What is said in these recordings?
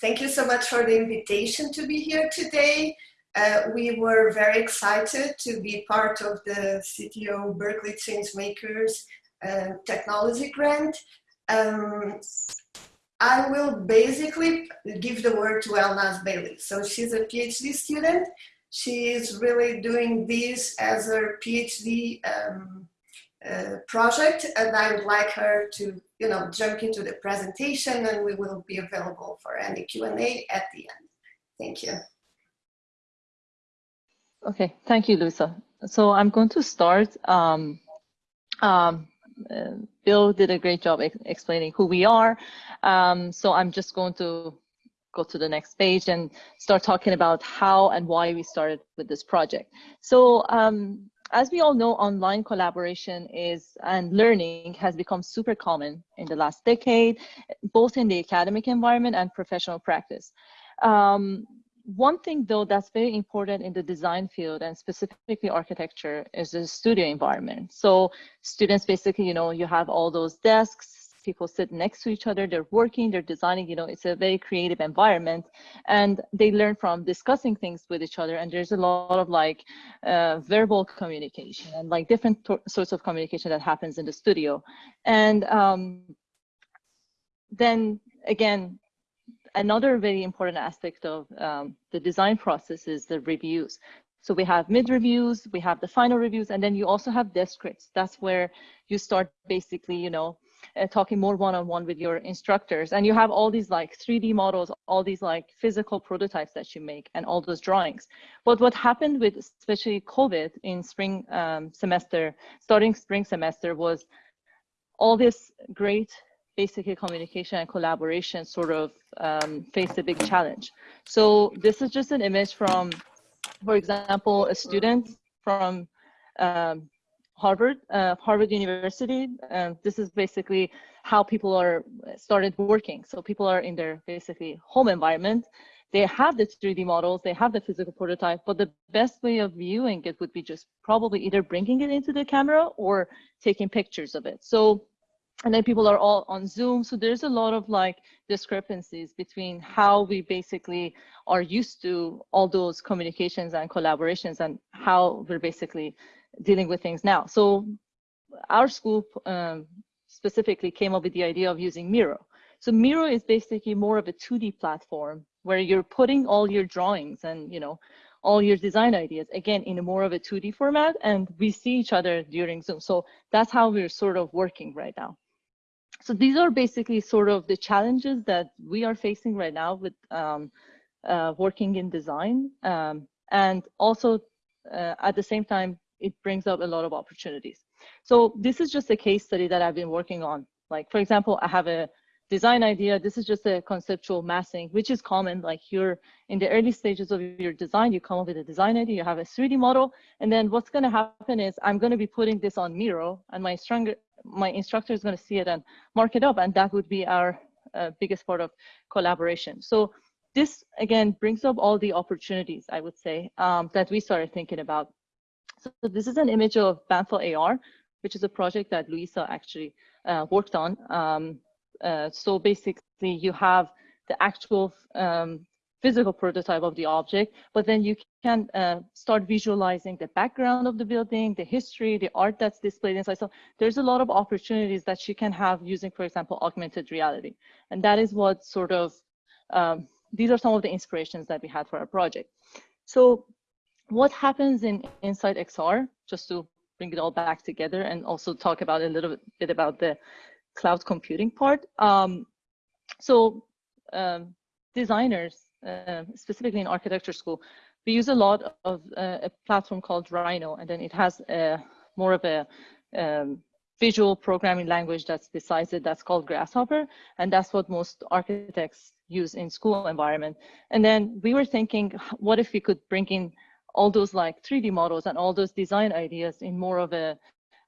Thank you so much for the invitation to be here today. Uh, we were very excited to be part of the CTO Berkeley Changemakers uh, Technology Grant. Um, I will basically give the word to Elnaz Bailey. So she's a PhD student. She is really doing this as her PhD um, uh, project and I would like her to, you know, jump into the presentation and we will be available for any Q&A at the end. Thank you. Okay, thank you, Luisa. So I'm going to start. Um, um, uh, Bill did a great job ex explaining who we are. Um, so I'm just going to go to the next page and start talking about how and why we started with this project. So um, as we all know, online collaboration is and learning has become super common in the last decade, both in the academic environment and professional practice. Um, one thing though that's very important in the design field and specifically architecture is the studio environment. So students basically, you know, you have all those desks, people sit next to each other, they're working, they're designing, you know, it's a very creative environment and they learn from discussing things with each other. And there's a lot of like uh, verbal communication and like different sorts of communication that happens in the studio. And um, then again, another very important aspect of um, the design process is the reviews. So we have mid reviews, we have the final reviews, and then you also have desk crits. That's where you start basically, you know, uh, talking more one-on-one -on -one with your instructors. And you have all these like 3D models, all these like physical prototypes that you make and all those drawings. But what happened with especially COVID in spring um, semester, starting spring semester was all this great basically communication and collaboration sort of um, faced a big challenge. So this is just an image from, for example, a student from um, Harvard, uh, Harvard University. Um, this is basically how people are started working. So people are in their basically home environment. They have the 3D models, they have the physical prototype, but the best way of viewing it would be just probably either bringing it into the camera or taking pictures of it. So and then people are all on Zoom. So there's a lot of like discrepancies between how we basically are used to all those communications and collaborations and how we're basically dealing with things now. So our school um, specifically came up with the idea of using Miro. So Miro is basically more of a 2D platform where you're putting all your drawings and, you know, all your design ideas again in a more of a 2D format and we see each other during Zoom. So that's how we're sort of working right now so these are basically sort of the challenges that we are facing right now with um, uh, working in design. Um, and also uh, at the same time, it brings up a lot of opportunities. So this is just a case study that I've been working on. Like, for example, I have a design idea. This is just a conceptual massing, which is common. Like you're in the early stages of your design, you come up with a design idea, you have a 3D model, and then what's going to happen is I'm going to be putting this on Miro, and my stronger my instructor is going to see it and mark it up, and that would be our uh, biggest part of collaboration. So this again brings up all the opportunities I would say um, that we started thinking about. So this is an image of Banfa AR, which is a project that Luisa actually uh, worked on. Um, uh, so basically you have the actual um, physical prototype of the object, but then you can uh, start visualizing the background of the building, the history, the art that's displayed inside. So there's a lot of opportunities that you can have using, for example, augmented reality. And that is what sort of, um, these are some of the inspirations that we had for our project. So what happens in Insight XR, just to bring it all back together and also talk about a little bit about the cloud computing part. Um, so um, designers uh, specifically in architecture school, we use a lot of uh, a platform called Rhino, and then it has a, more of a um, visual programming language that's besides it that's called Grasshopper, and that's what most architects use in school environment. And then we were thinking, what if we could bring in all those like 3D models and all those design ideas in more of a,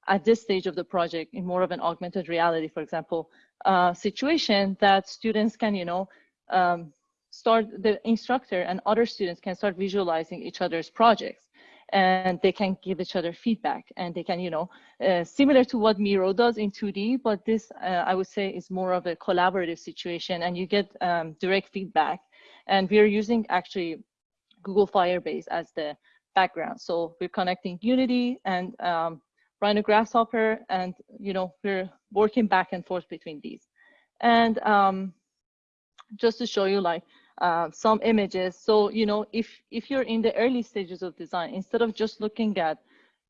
at this stage of the project, in more of an augmented reality, for example, uh, situation that students can, you know, um, start the instructor and other students can start visualizing each other's projects and they can give each other feedback and they can, you know, uh, similar to what Miro does in 2D, but this uh, I would say is more of a collaborative situation and you get um, direct feedback. And we're using actually Google Firebase as the background. So we're connecting Unity and um, Rhino Grasshopper and, you know, we're working back and forth between these. And um, just to show you like uh, some images. So, you know, if, if you're in the early stages of design, instead of just looking at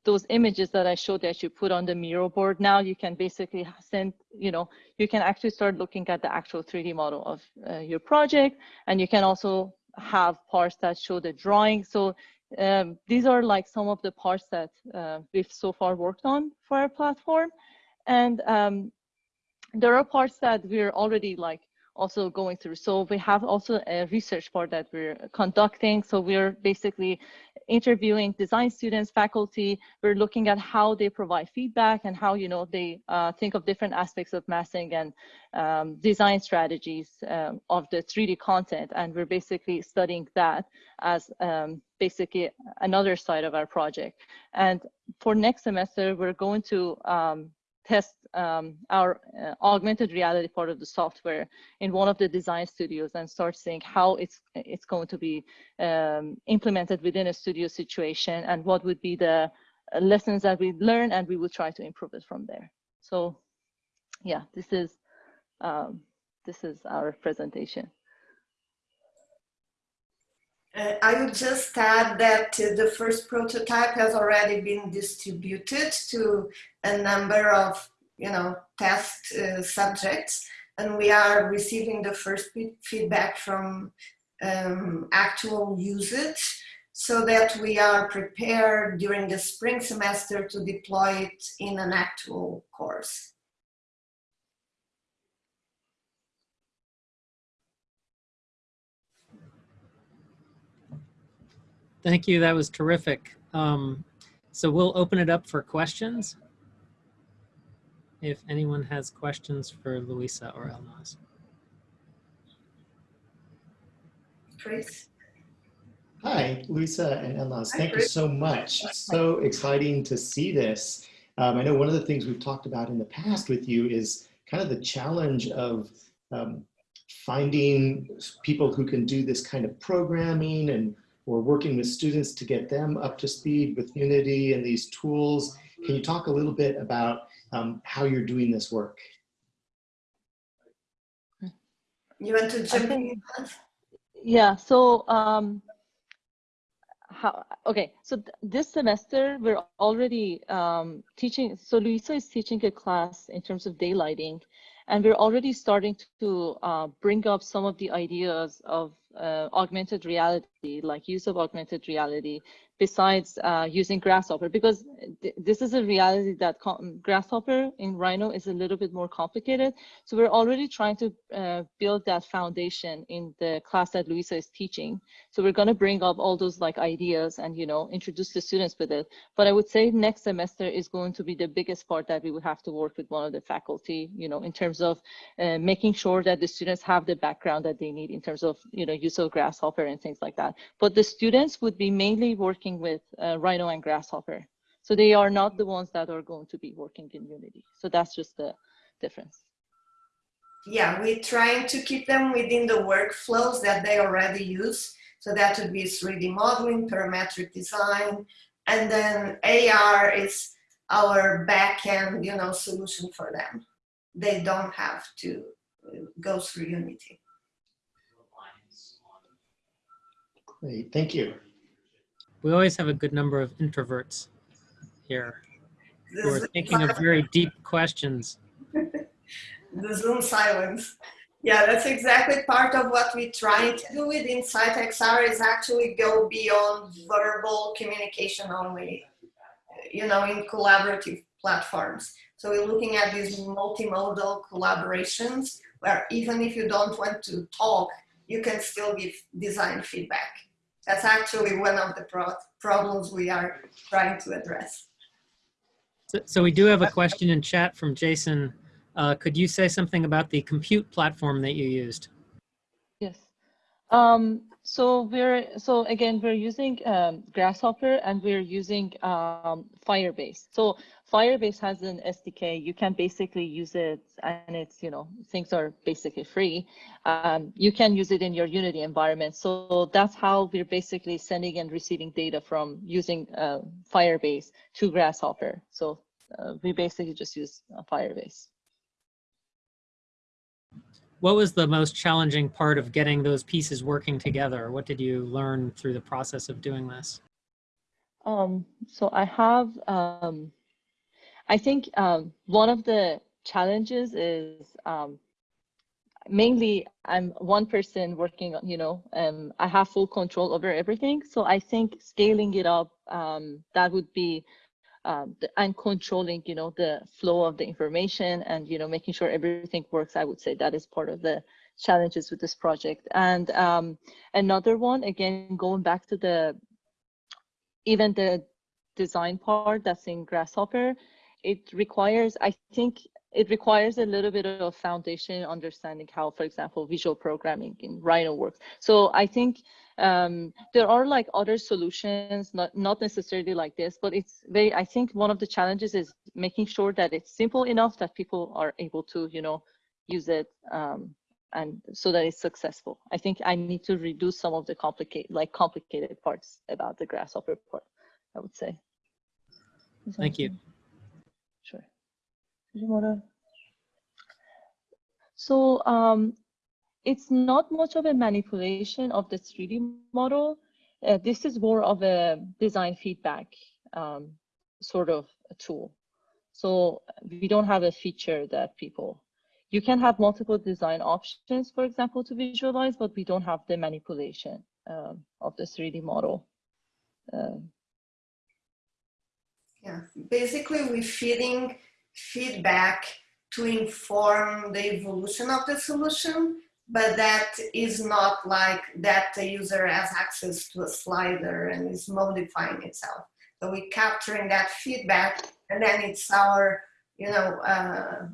those images that I showed that you put on the Miro board, now you can basically send, you know, you can actually start looking at the actual 3D model of uh, your project. And you can also have parts that show the drawing. So um, these are like some of the parts that uh, we've so far worked on for our platform. And um, there are parts that we're already like also going through. So we have also a research part that we're conducting. So we're basically interviewing design students, faculty. We're looking at how they provide feedback and how, you know, they uh, think of different aspects of massing and um, design strategies um, of the 3D content. And we're basically studying that as um, basically another side of our project. And for next semester, we're going to um, test um, our uh, augmented reality part of the software in one of the design studios and start seeing how it's it's going to be um, implemented within a studio situation and what would be the uh, lessons that we learn and we will try to improve it from there. So yeah, this is um, this is our presentation. Uh, I would just add that uh, the first prototype has already been distributed to a number of, you know, test uh, subjects, and we are receiving the first feedback from um, actual usage so that we are prepared during the spring semester to deploy it in an actual course. Thank you. That was terrific. Um, so we'll open it up for questions. If anyone has questions for Luisa or Elnaz. Chris? Hi, Luisa and Elnaz. Thank you so much. So exciting to see this. Um, I know one of the things we've talked about in the past with you is kind of the challenge of um, finding people who can do this kind of programming and we're working with students to get them up to speed with Unity and these tools. Can you talk a little bit about um, how you're doing this work? You want to jump in? Yeah, so um, how, okay, so th this semester we're already um, teaching, so Luisa is teaching a class in terms of daylighting and we're already starting to uh, bring up some of the ideas of uh, augmented reality, like use of augmented reality besides uh, using Grasshopper, because th this is a reality that Grasshopper in Rhino is a little bit more complicated. So we're already trying to uh, build that foundation in the class that Luisa is teaching. So we're going to bring up all those like ideas and, you know, introduce the students with it. But I would say next semester is going to be the biggest part that we would have to work with one of the faculty, you know, in terms of uh, making sure that the students have the background that they need in terms of, you know, use of Grasshopper and things like that. But the students would be mainly working with uh, Rhino and Grasshopper. So they are not the ones that are going to be working in Unity. So that's just the difference. Yeah, we're trying to keep them within the workflows that they already use. So that would be 3D modeling, parametric design, and then AR is our backend, you know, solution for them. They don't have to go through Unity. Great, thank you. We always have a good number of introverts here who are thinking of very deep questions. the Zoom silence. Yeah, that's exactly part of what we're trying to do with Insight XR is actually go beyond verbal communication only, you know, in collaborative platforms. So we're looking at these multimodal collaborations where even if you don't want to talk, you can still give design feedback. That's actually one of the pro problems we are trying to address. So, so, we do have a question in chat from Jason. Uh, could you say something about the compute platform that you used? Yes. Um, so we're so again we're using um, Grasshopper and we're using um, Firebase. So Firebase has an SDK. You can basically use it, and it's you know things are basically free. Um, you can use it in your Unity environment. So that's how we're basically sending and receiving data from using uh, Firebase to Grasshopper. So uh, we basically just use uh, Firebase. What was the most challenging part of getting those pieces working together? What did you learn through the process of doing this? Um, so I have, um, I think um, one of the challenges is um, mainly I'm one person working on, you know, um, I have full control over everything. So I think scaling it up, um, that would be, um, the, and controlling, you know, the flow of the information and, you know, making sure everything works. I would say that is part of the challenges with this project. And um, another one, again, going back to the even the design part that's in Grasshopper, it requires, I think it requires a little bit of foundation understanding how, for example, visual programming in Rhino works. So I think um, there are like other solutions, not, not necessarily like this, but it's very, I think one of the challenges is making sure that it's simple enough that people are able to, you know, use it um, and so that it's successful. I think I need to reduce some of the complicate like complicated parts about the grasshopper part, I would say. Thank you. Sure. Did you wanna? So um, it's not much of a manipulation of the 3D model. Uh, this is more of a design feedback um, sort of a tool. So we don't have a feature that people you can have multiple design options, for example, to visualize, but we don't have the manipulation um, of the 3D model. Um, Yeah, basically we're feeding feedback to inform the evolution of the solution, but that is not like that the user has access to a slider and is modifying itself. So we're capturing that feedback and then it's our, you know, uh,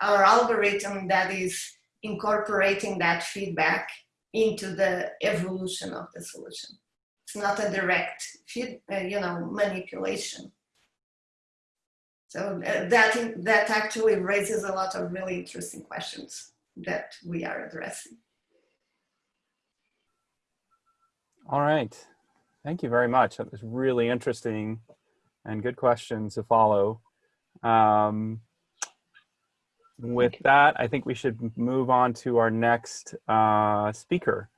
our algorithm that is incorporating that feedback into the evolution of the solution. It's not a direct feed, uh, you know, manipulation. So uh, that, that actually raises a lot of really interesting questions that we are addressing. All right. Thank you very much. That was really interesting and good questions to follow. Um, with that, I think we should move on to our next uh, speaker.